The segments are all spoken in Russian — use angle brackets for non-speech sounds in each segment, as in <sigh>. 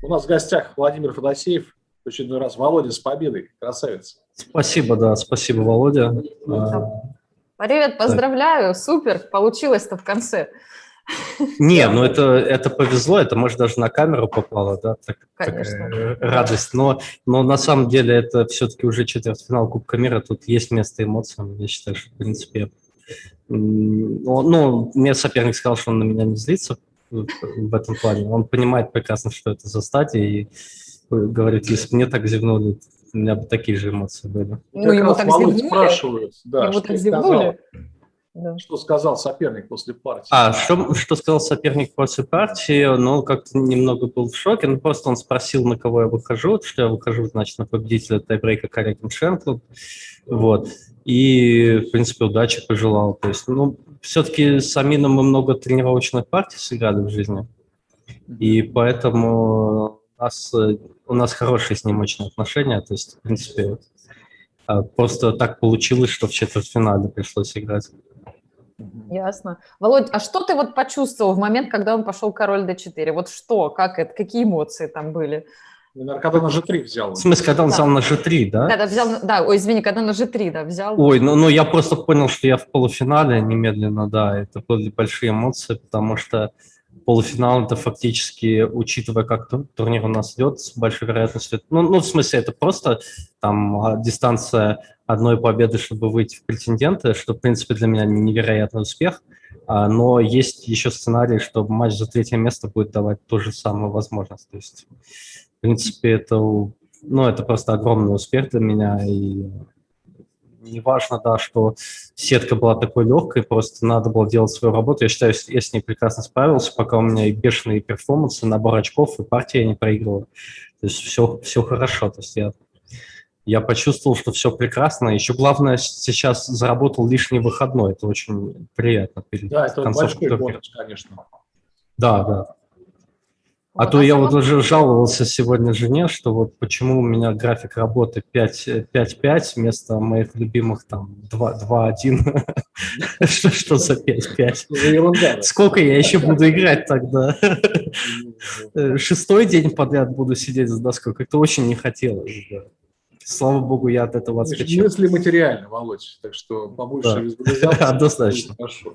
У нас в гостях Владимир Федосеев, в очередной раз Володя с победой, красавец. Спасибо, да, спасибо, Володя. Привет, поздравляю, супер, получилось-то в конце. Не, ну это, это повезло, это, может, даже на камеру попало, да, так, Конечно. такая радость. Но, но на самом деле это все-таки уже четвертьфинал Кубка мира, тут есть место эмоциям. Я считаю, что, в принципе, ну, ну, мне соперник сказал, что он на меня не злится в этом плане. Он понимает прекрасно, что это за стадия, и говорит, если бы мне так зевнули, у меня бы такие же эмоции были. Ну, ему так зевнули. спрашивают, да, Ему что так сказал, зевнули. Да. что сказал соперник после партии. А, что, что сказал соперник после партии? Ну, как-то немного был в шоке. Ну, просто он спросил, на кого я выхожу, что я выхожу, значит, на победителя тайбрейка Карякин Шенклуд. Вот. И, в принципе, удачи пожелал. То есть, ну, все-таки с Амином мы много тренировочных партий сыграли в жизни. И поэтому у нас, у нас хорошие с ним очень отношения. То есть, в принципе, а, просто так получилось, что в четвертьфинале пришлось играть. Ясно. Володь, а что ты вот почувствовал в момент, когда он пошел король d4? Вот что, как это, какие эмоции там были? Наверное, когда на G3 взял. В смысле, когда он Да. взял на G3, да? Да, да, взял, да, ой, извини, когда на g3, да, взял. Ой, ну, ну я просто понял, что я в полуфинале немедленно, да, это были большие эмоции, потому что полуфинал это фактически, учитывая, как тур- турнир у нас идет, с большой вероятностью, ну, ну в смысле, это просто там а, дистанция одной победы, чтобы выйти в претенденты, что, в принципе, для меня невероятный успех, А, но есть еще сценарий, что матч за третье место будет давать ту же самую возможность, то есть, в принципе, это, ну, это просто огромный успех для меня, и неважно, да, что сетка была такой легкой, просто надо было делать свою работу. Я считаю, я с ней прекрасно справился, пока у меня и бешеные перформансы, набор очков, и партия не проигрывала. То есть все, все хорошо. То есть я, я почувствовал, что все прекрасно. Еще главное, сейчас заработал лишний выходной. Это очень приятно перед Да, это большой бонус, конечно. Да, да. А то я вот уже жаловался сегодня жене, что вот почему у меня график работы 5-5 вместо моих любимых там 2-1. <laughs> Что за 5-5? Что за ерунда? да? Сколько я еще буду играть тогда? Э, Шестой день подряд буду сидеть за доской. Как-то очень не хотелось. Слава богу, я от этого отскочил. Мысли материально, Володь, так что побольше Да. <laughs> Однозначно. Хорошо.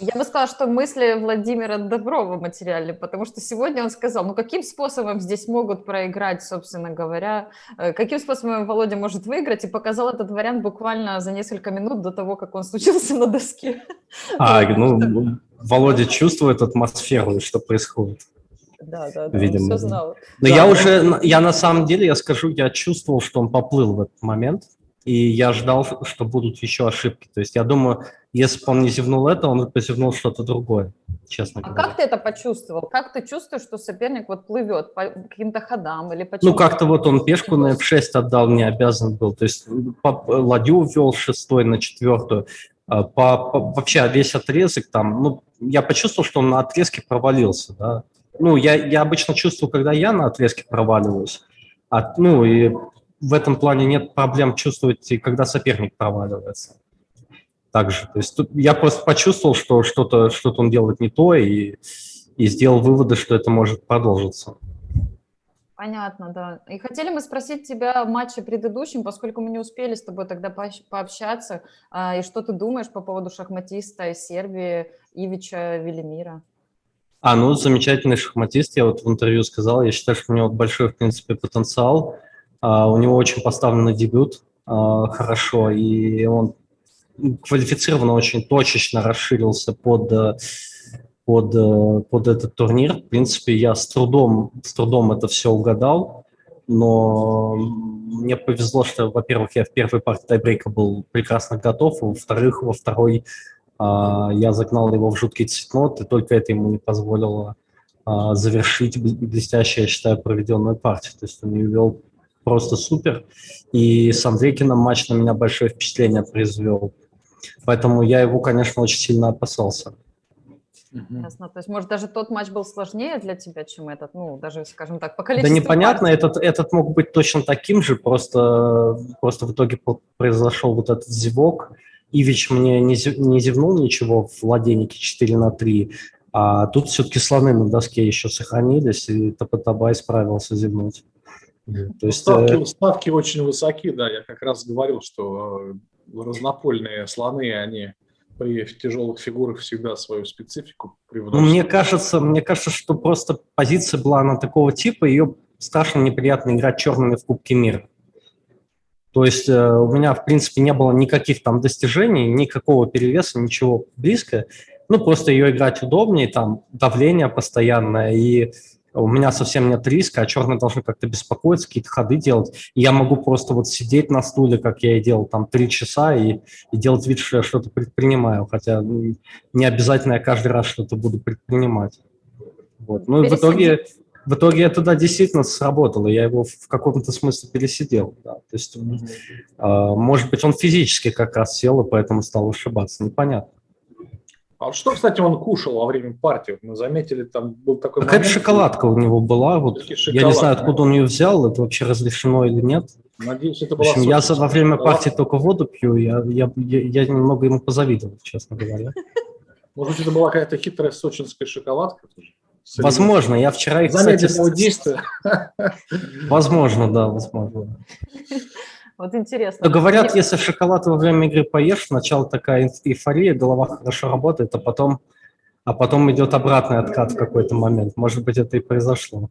Я бы сказала, что мысли Владимира Доброва материальны, потому что сегодня он сказал, ну каким способом здесь могут проиграть, собственно говоря, э, каким способом Володя может выиграть, и показал этот вариант буквально за несколько минут до того, как он случился на доске. А, <laughs> ну, Володя чувствует атмосферу, что происходит. Да, да, да, Видимо, он да. все знал. Но Да, я ну- уже, я на самом деле, я скажу, я чувствовал, что он поплыл в этот момент, и я ждал, что будут еще ошибки. То есть я думаю, если бы он не зевнул это, он бы позевнул что-то другое, честно А говоря. как ты это почувствовал? Как ты чувствуешь, что соперник вот плывет по каким-то ходам или? Ну, как-то вот он пешку на f6 отдал, не обязан был. То есть по- ладью ввел шестой на четвертую. А, По, по- вообще весь отрезок там, ну, я почувствовал, что он на отрезке провалился, да. Ну, я, я обычно чувствую, когда я на отрезке проваливаюсь. А, ну, и в этом плане нет проблем чувствовать, когда соперник проваливается. Также, то есть тут я просто почувствовал, что что-то что он делает не то, и, и сделал выводы, что это может продолжиться. Понятно, да. И хотели мы спросить тебя о матче предыдущем, поскольку мы не успели с тобой тогда пообщаться. А, И что ты думаешь по поводу шахматиста из Сербии Ивича Велимира? А, ну, замечательный шахматист, я вот в интервью сказал, я считаю, что у него большой, в принципе, потенциал, А, у него очень поставленный дебют а, хорошо, и он квалифицированно очень точечно расширился под, э, под, э, под этот турнир. В принципе, я с трудом, с трудом это все угадал, но мне повезло, что, во-первых, я в первой партии тайбрейка был прекрасно готов, а во-вторых, во второй а, я загнал его в жуткий цветнот, и только это ему не позволило а, завершить бл- блестяще, я считаю, проведенную партию. То есть он ее вел просто супер. И с Андрейкиным матч на меня большое впечатление произвел. Поэтому я его, конечно, очень сильно опасался. Ясно. То есть, может, даже тот матч был сложнее для тебя, чем этот? Ну, даже, скажем так, по Да количеству непонятно, партий. этот, этот мог быть точно таким же, просто, просто в итоге произошел вот этот зевок. Ивич мне не, зев- не зевнул ничего в ладейнике 4 на 3, А тут все-таки слоны на доске еще сохранились, и Тапатабай справился зевнуть. То есть, ставки, э... ставки очень высоки, да, я как раз говорил, что э, разнопольные слоны, они при тяжелых фигурах всегда свою специфику привносят. Ну, мне кажется, мне кажется, что просто позиция была на такого типа, ее страшно неприятно играть черными в Кубке мира. То есть э, у меня, в принципе, не было никаких там достижений, никакого перевеса, ничего близко. Ну, просто ее играть удобнее, там давление постоянное, и у меня совсем нет риска, а черные должны как-то беспокоиться, какие-то ходы делать. И я могу просто вот сидеть на стуле, как я и делал, там три часа, и, и делать вид, что я что-то предпринимаю, хотя не обязательно я каждый раз что-то буду предпринимать. Вот. Ну, и в итоге, в итоге это, да, действительно сработало, я его в каком-то смысле пересидел. Да. То есть, mm-hmm. э, может быть, он физически как раз сел, и поэтому стал ошибаться, непонятно. А что, кстати, он кушал во время партии? Мы заметили, там был такой Какая-то момент. шоколадка у него была. Вот. Я не знаю, откуда он ее взял, это вообще разрешено или нет. Надеюсь, это была общем, я во время партии только воду пью, я, я, я, я немного ему позавидовал, честно говоря. <laughs> Может быть, это была какая-то хитрая сочинская шоколадка? Возможно, я вчера их, кстати... <laughs> Возможно, да, возможно. <laughs> Вот интересно. Но говорят, если шоколад во время игры поешь, сначала такая эйфория, голова хорошо работает, а потом, а потом идет обратный откат в какой-то момент. Может быть, это и произошло.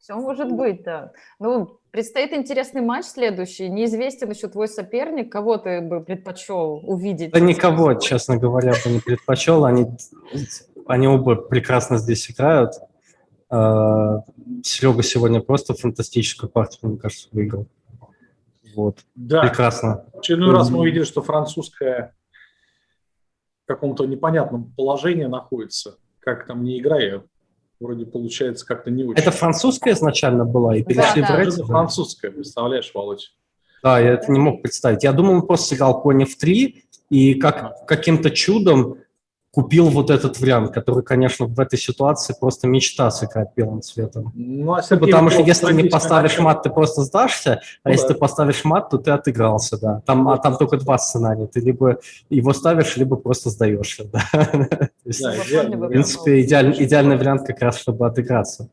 Все может быть, да. Ну, предстоит интересный матч следующий. Неизвестен еще твой соперник. Кого ты бы предпочел увидеть? Да никого, честно говоря, бы не предпочел. Они, они оба прекрасно здесь играют. А, Серега сегодня просто фантастическую партию, мне кажется, выиграл. Вот. Да. Прекрасно. В очередной раз мы увидели, что французская в каком-то непонятном положении находится. Как там не играя, вроде получается как-то не очень. Это французская изначально была и перешли да, в да. Это французская, представляешь, Володь? Да, я это не мог представить. Я думал, он просто сыграл кони в три, и как каким-то чудом купил вот этот вариант, который, конечно, в этой ситуации просто мечта сыграть белым цветом. Ну, а Потому что если не поставишь мат, ты просто сдашься, а ну, если да. ты поставишь мат, то ты отыгрался, да. Там, а там только два сценария. Ты либо его ставишь, либо просто сдаешься. Да. <laughs> да в принципе, идеаль, идеальный вариант как раз, чтобы отыграться.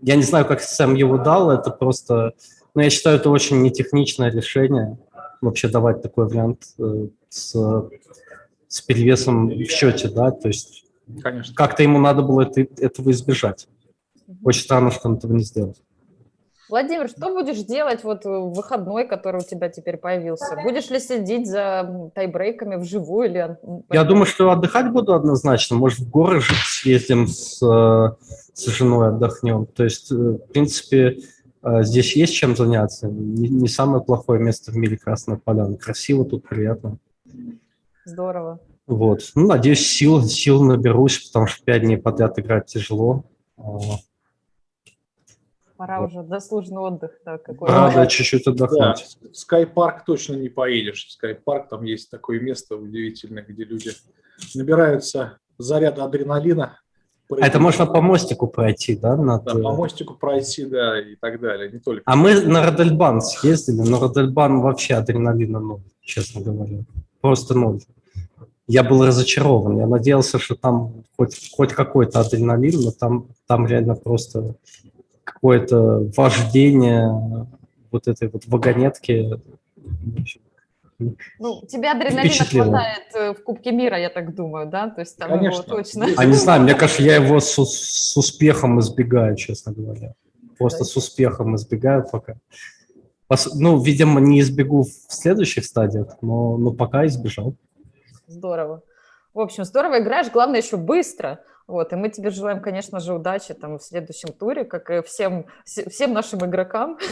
Я не знаю, как сам его дал, это просто... Но я считаю, это очень нетехничное решение, вообще давать такой вариант э, с с перевесом в счете, да, то есть как-то ему надо было это, этого избежать. Очень странно, что он этого не сделал. Владимир, что будешь делать вот в выходной, который у тебя теперь появился? Будешь ли следить за тайбрейками вживую? Или... Я думаю, что отдыхать буду однозначно. Может, в горы жить съездим с, с женой, отдохнем. То есть, э, в принципе, э, здесь есть чем заняться. Не, не самое плохое место в мире Красная Поляна. Красиво тут, приятно. Здорово. Вот. Ну, надеюсь, сил, сил наберусь, потому что пять дней подряд играть тяжело. Пора вот. уже заслуженный отдых. Да, какой да, чуть-чуть отдохнуть. Да, в Скайпарк точно не поедешь. В Скайпарк там есть такое место удивительное, где люди набираются заряда адреналина. А это можно по мостику пройти, да? Над... Да, по мостику пройти, да, и так далее. Не только. А мы на Родельбан съездили, но Родельбан вообще адреналина ноль, честно говоря. Просто ноль я был разочарован. Я надеялся, что там хоть, хоть какой-то адреналин, но там, там реально просто какое-то вождение вот этой вот вагонетки. Ну, тебе адреналина хватает э, в Кубке мира, я так думаю, да? То есть там Конечно. его точно... А не знаю, мне кажется, я его с, с успехом избегаю, честно говоря. Просто с успехом избегаю пока. Ну, видимо, не избегу в следующих стадиях, но, но пока избежал. Здорово. В общем, здорово играешь, главное еще быстро. Вот, и мы тебе желаем, конечно же, удачи там в следующем туре, как и всем, всем нашим игрокам. <laughs>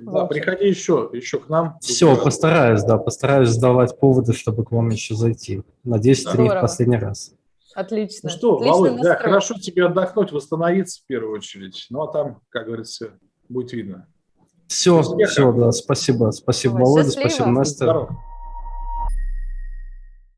Да, приходи еще, еще к нам. Все, постараюсь, да, постараюсь сдавать поводы, чтобы к вам еще зайти. Надеюсь, это не в последний раз. Отлично. Ну что, Отличный Володь, да, хорошо тебе отдохнуть, восстановиться в первую очередь. Ну, а там, как говорится, будет видно. Все, все, да, спасибо. Спасибо, Володя, спасибо, Настя. Здорово.